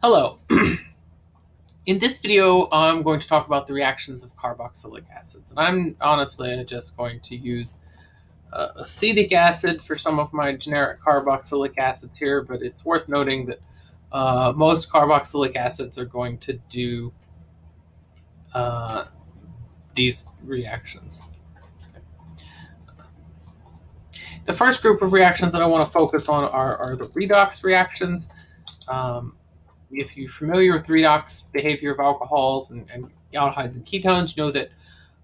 Hello. In this video, I'm going to talk about the reactions of carboxylic acids. And I'm honestly just going to use uh, acetic acid for some of my generic carboxylic acids here, but it's worth noting that uh, most carboxylic acids are going to do uh, these reactions. The first group of reactions that I want to focus on are, are the redox reactions. Um, if you're familiar with redox behavior of alcohols and, and aldehydes and ketones, you know that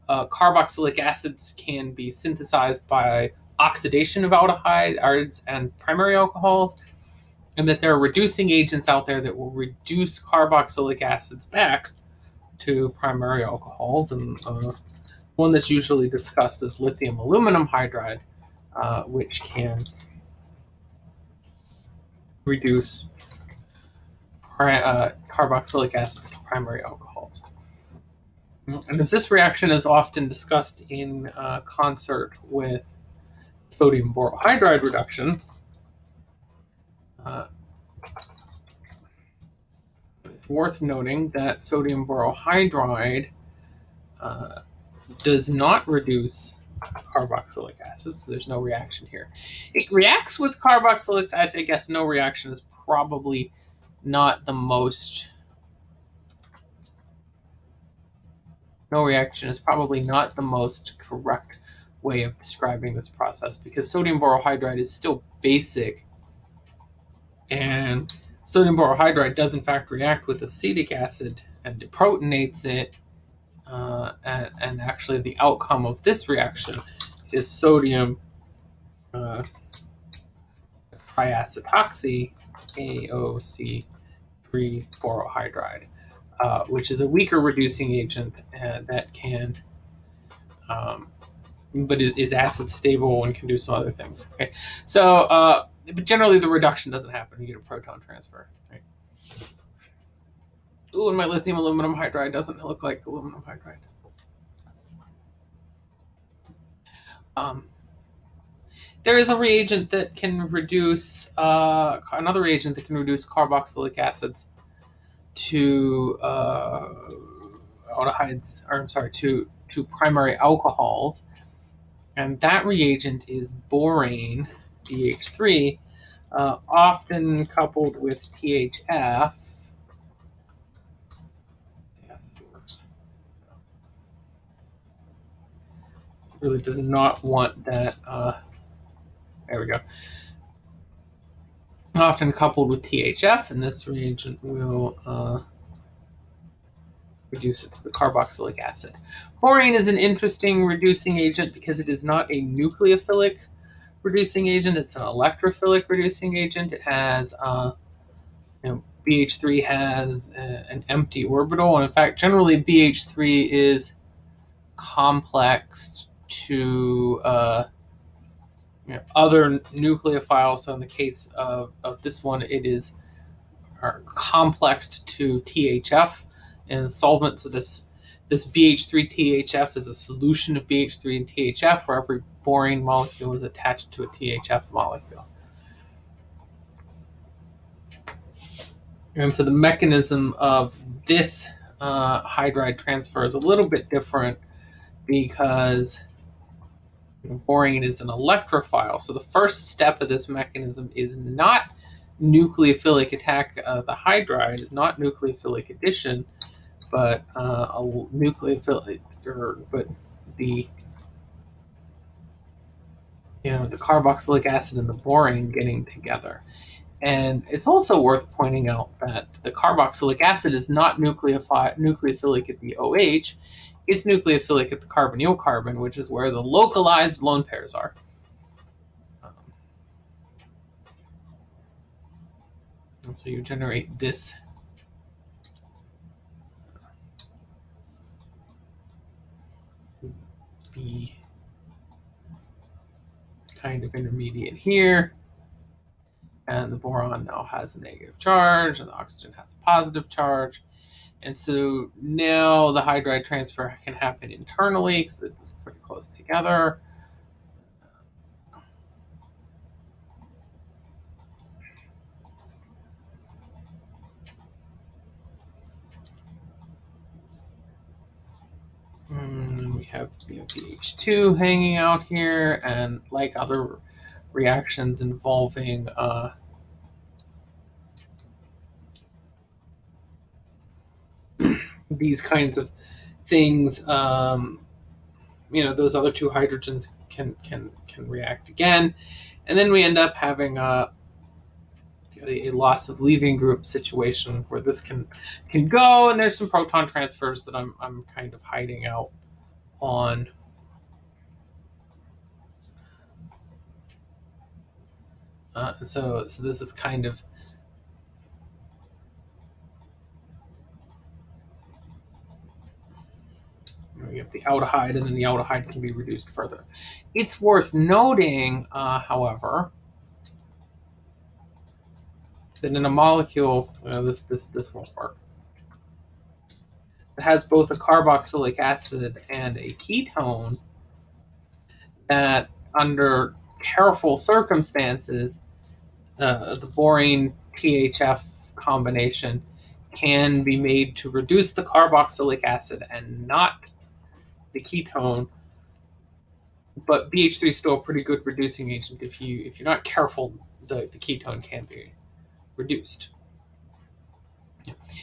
uh, carboxylic acids can be synthesized by oxidation of aldehydes and primary alcohols, and that there are reducing agents out there that will reduce carboxylic acids back to primary alcohols. And uh, one that's usually discussed is lithium aluminum hydride, uh, which can reduce uh, carboxylic acids to primary alcohols. And as this reaction is often discussed in uh, concert with sodium borohydride reduction, uh, it's worth noting that sodium borohydride uh, does not reduce carboxylic acid, so there's no reaction here. It reacts with carboxylic acid. I guess no reaction is probably not the most no reaction is probably not the most correct way of describing this process because sodium borohydride is still basic and sodium borohydride does in fact react with acetic acid and deprotonates it uh, and, and, actually the outcome of this reaction is sodium uh, triacetoxy AOC free borohydride, uh, which is a weaker reducing agent uh, that can, um, but is acid stable and can do some other things. Okay, so uh, but generally the reduction doesn't happen. You get a proton transfer. Right? Ooh, and my lithium aluminum hydride doesn't look like aluminum hydride. Um, there is a reagent that can reduce uh, another reagent that can reduce carboxylic acids to uh, aldehydes, or I'm sorry, to to primary alcohols, and that reagent is borane BH3, uh, often coupled with THF. Really does not want that. Uh, there we go. Often coupled with THF, and this reagent will uh, reduce it to the carboxylic acid. Borane is an interesting reducing agent because it is not a nucleophilic reducing agent, it's an electrophilic reducing agent. It has, uh, you know, BH3 has a, an empty orbital, and in fact, generally BH3 is complexed to uh, other nucleophiles. So in the case of, of this one, it is complexed to THF and solvent. So this this BH3 THF is a solution of BH3 and THF where every borane molecule is attached to a THF molecule. And so the mechanism of this uh, hydride transfer is a little bit different because Borane is an electrophile. So the first step of this mechanism is not nucleophilic attack of the hydride, is not nucleophilic addition, but uh, a nucleophilic, or, but the you know the carboxylic acid and the borane getting together. And it's also worth pointing out that the carboxylic acid is not nucleophilic at the OH. It's nucleophilic at the carbonyl carbon, which is where the localized lone pairs are. Um, and so you generate this B kind of intermediate here. And the boron now has a negative charge, and the oxygen has a positive charge. And so now the hydride transfer can happen internally because it's pretty close together. And we have BOPH2 hanging out here, and like other reactions involving uh, these kinds of things, um, you know, those other two hydrogens can can can react again, and then we end up having a a loss of leaving group situation where this can can go, and there's some proton transfers that I'm I'm kind of hiding out on. Uh, and so so this is kind of we have the aldehyde, and then the aldehyde can be reduced further. It's worth noting, uh, however, that in a molecule, uh, this this this won't work. It has both a carboxylic acid and a ketone. That under careful circumstances, uh, the borane THF combination can be made to reduce the carboxylic acid and not the ketone. But BH3 is still a pretty good reducing agent. If you if you're not careful, the, the ketone can be reduced.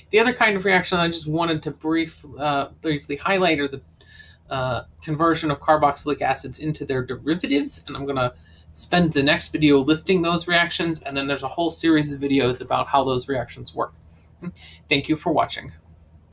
The other kind of reaction I just wanted to brief, uh, briefly highlight are the uh, conversion of carboxylic acids into their derivatives, and I'm going to spend the next video listing those reactions, and then there's a whole series of videos about how those reactions work. Thank you for watching.